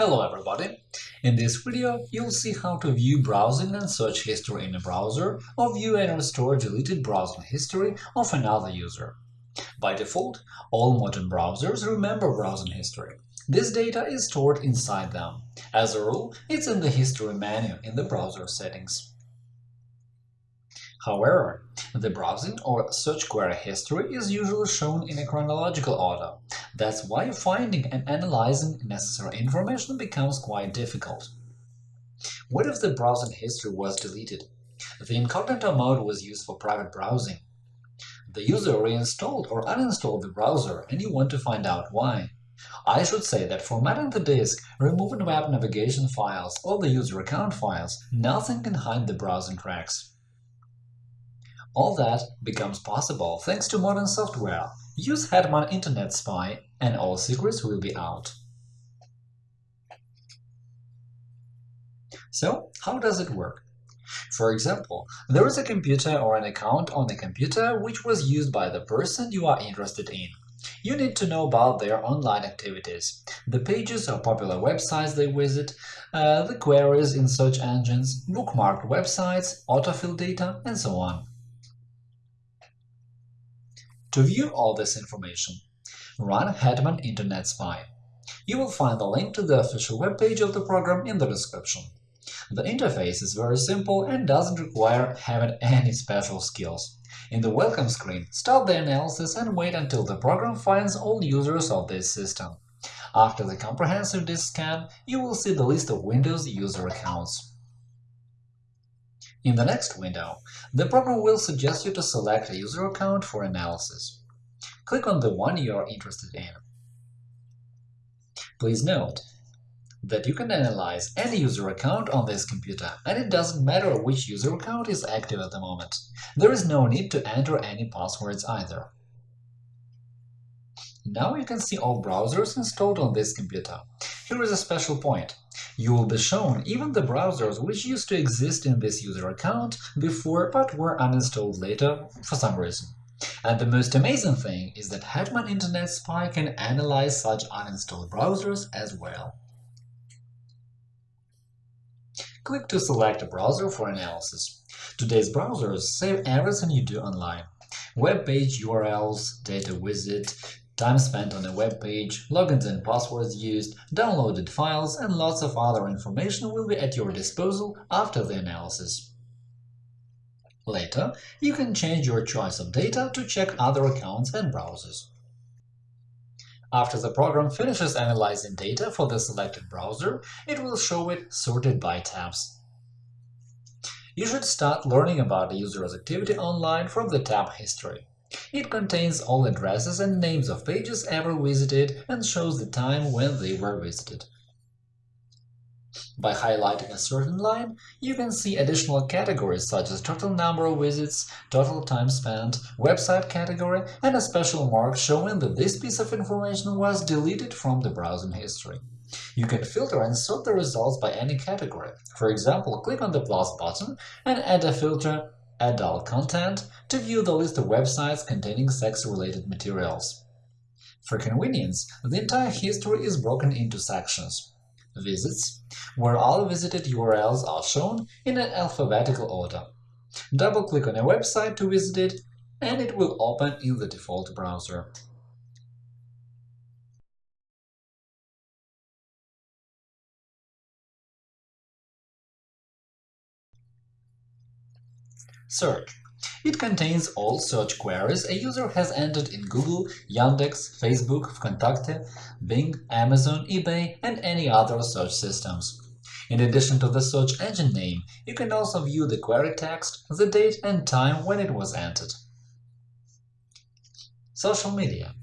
Hello everybody! In this video, you'll see how to view browsing and search history in a browser or view and restore deleted browsing history of another user. By default, all modern browsers remember browsing history. This data is stored inside them. As a rule, it's in the History menu in the browser settings. However, the browsing or search query history is usually shown in a chronological order. That's why finding and analyzing necessary information becomes quite difficult. What if the browsing history was deleted? The incognito mode was used for private browsing. The user reinstalled or uninstalled the browser, and you want to find out why. I should say that formatting the disk, removing web navigation files or the user account files, nothing can hide the browsing tracks. All that becomes possible thanks to modern software. Use Hetman Internet Spy and all secrets will be out. So, how does it work? For example, there is a computer or an account on a computer which was used by the person you are interested in. You need to know about their online activities, the pages or popular websites they visit, uh, the queries in search engines, bookmarked websites, autofill data, and so on. To view all this information, run Hetman Internet Spy. You will find the link to the official webpage of the program in the description. The interface is very simple and doesn't require having any special skills. In the welcome screen, start the analysis and wait until the program finds all users of this system. After the comprehensive disk scan, you will see the list of Windows user accounts. In the next window, the program will suggest you to select a user account for analysis. Click on the one you are interested in. Please note that you can analyze any user account on this computer, and it doesn't matter which user account is active at the moment. There is no need to enter any passwords either. Now you can see all browsers installed on this computer. Here is a special point. You will be shown even the browsers which used to exist in this user account before but were uninstalled later for some reason. And the most amazing thing is that Hetman Internet Spy can analyze such uninstalled browsers as well. Click to select a browser for analysis. Today's browsers save everything you do online – web page URLs, data visit, time spent on a web page, logins and passwords used, downloaded files, and lots of other information will be at your disposal after the analysis. Later, you can change your choice of data to check other accounts and browsers. After the program finishes analyzing data for the selected browser, it will show it sorted by tabs. You should start learning about the user's activity online from the tab History. It contains all addresses and names of pages ever visited and shows the time when they were visited. By highlighting a certain line, you can see additional categories such as total number of visits, total time spent, website category, and a special mark showing that this piece of information was deleted from the browsing history. You can filter and sort the results by any category. For example, click on the plus button and add a filter adult content to view the list of websites containing sex-related materials. For convenience, the entire history is broken into sections. Visits, where all visited URLs are shown in an alphabetical order. Double-click on a website to visit it, and it will open in the default browser. Search. It contains all search queries a user has entered in Google, Yandex, Facebook, Vkontakte, Bing, Amazon, eBay, and any other search systems. In addition to the search engine name, you can also view the query text, the date and time when it was entered. Social media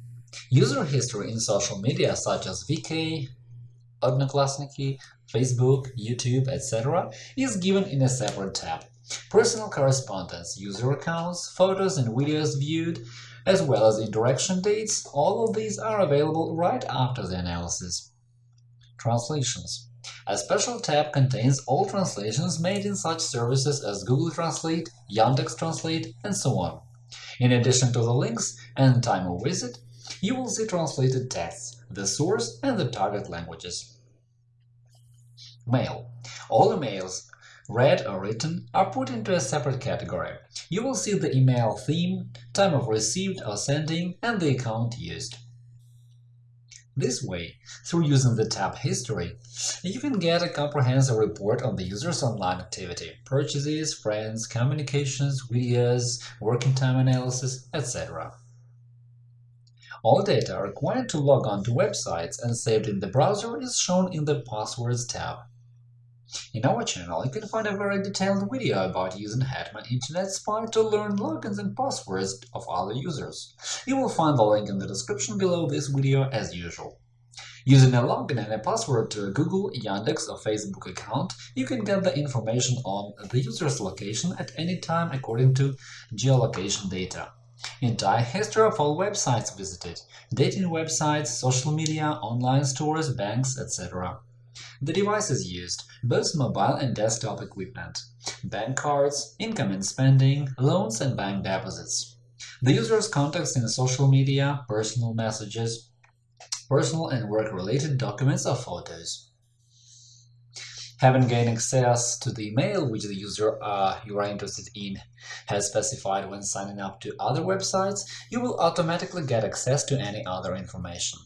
User history in social media such as VK, Odnoklassniki, Facebook, YouTube, etc. is given in a separate tab. Personal correspondence, user accounts, photos and videos viewed, as well as interaction dates, all of these are available right after the analysis. Translations A special tab contains all translations made in such services as Google Translate, Yandex Translate, and so on. In addition to the links and time of visit, you will see translated texts, the source and the target languages. Mail. All emails, read or written, are put into a separate category. You will see the email theme, time of received or sending, and the account used. This way, through using the tab History, you can get a comprehensive report on the user's online activity – purchases, friends, communications, videos, working time analysis, etc. All data required to log on to websites and saved in the browser is shown in the Passwords tab. In our channel, you can find a very detailed video about using Hetman Internet Spy to learn logins and passwords of other users. You will find the link in the description below this video as usual. Using a login and a password to a Google, Yandex or Facebook account, you can get the information on the user's location at any time according to geolocation data. Entire history of all websites visited, dating websites, social media, online stores, banks, etc. The devices used, both mobile and desktop equipment, bank cards, income and spending, loans and bank deposits. The user's contacts in social media, personal messages, personal and work-related documents or photos. Having gained access to the email which the user uh, you are interested in has specified when signing up to other websites, you will automatically get access to any other information.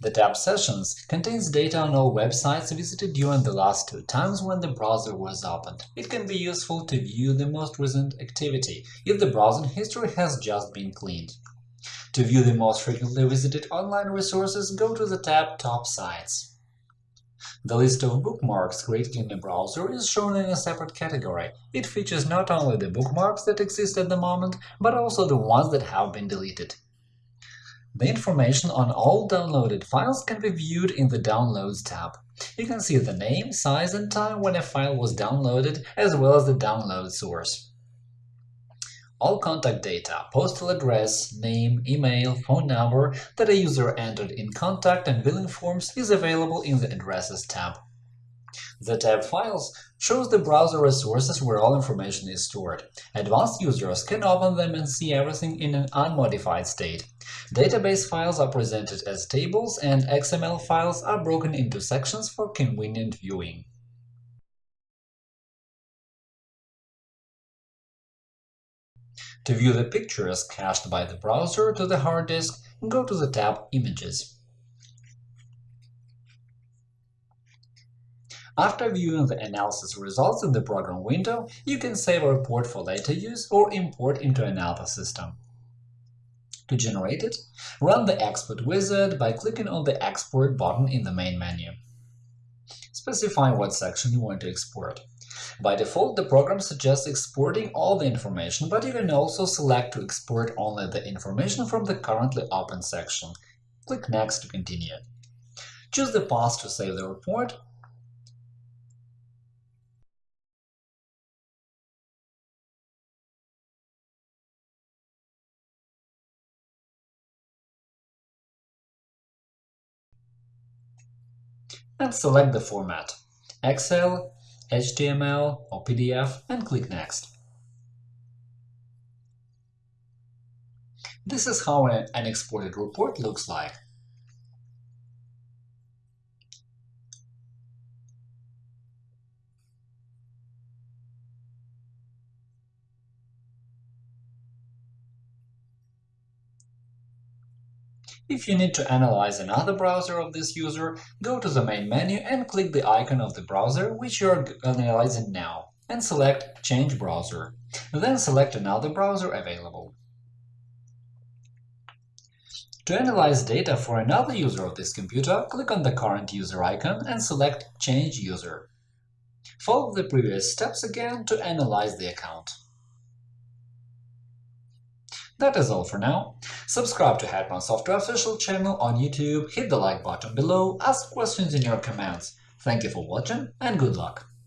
The tab Sessions contains data on all websites visited during the last two times when the browser was opened. It can be useful to view the most recent activity if the browsing history has just been cleaned. To view the most frequently visited online resources, go to the tab Top Sites. The list of bookmarks created in the browser is shown in a separate category. It features not only the bookmarks that exist at the moment, but also the ones that have been deleted. The information on all downloaded files can be viewed in the Downloads tab. You can see the name, size and time when a file was downloaded, as well as the download source. All contact data, postal address, name, email, phone number that a user entered in contact and billing forms is available in the Addresses tab. The tab Files shows the browser resources where all information is stored. Advanced users can open them and see everything in an unmodified state. Database files are presented as tables, and XML files are broken into sections for convenient viewing. To view the pictures cached by the browser to the hard disk, go to the tab Images. After viewing the analysis results in the program window, you can save a report for later use or import into another system. To generate it, run the Export wizard by clicking on the Export button in the main menu. Specify what section you want to export. By default, the program suggests exporting all the information, but you can also select to export only the information from the currently open section. Click Next to continue. Choose the path to save the report and select the format – Excel, HTML or PDF and click Next. This is how an exported report looks like. If you need to analyze another browser of this user, go to the main menu and click the icon of the browser which you are analyzing now, and select Change browser. Then select another browser available. To analyze data for another user of this computer, click on the current user icon and select Change user. Follow the previous steps again to analyze the account. That is all for now. Subscribe to Hetman Software official channel on YouTube, hit the like button below, ask questions in your comments. Thank you for watching and good luck!